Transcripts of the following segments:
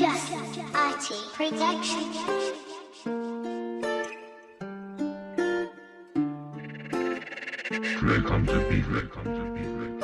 Just IT Production. Welcome to be, welcome to be, welcome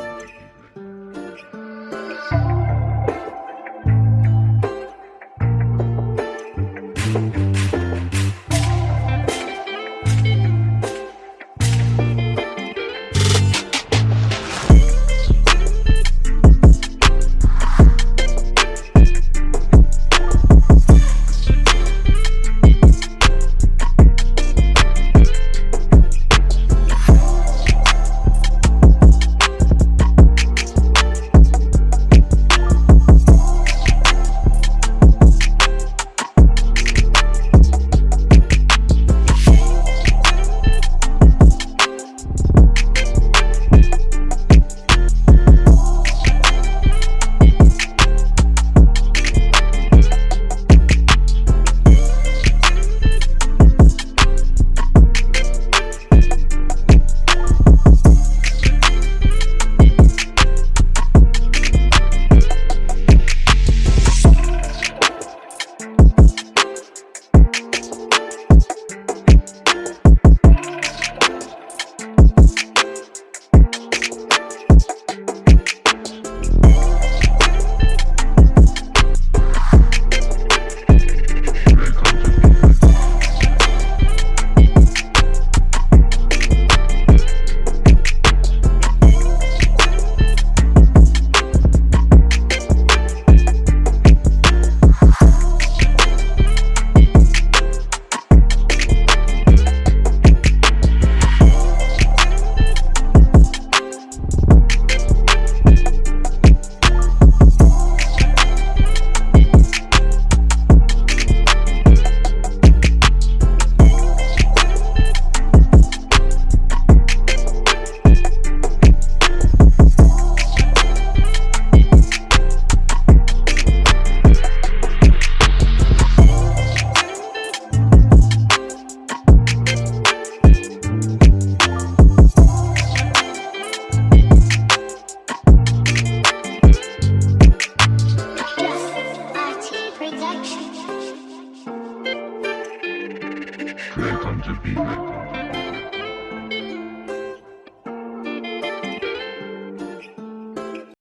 Welcome to be,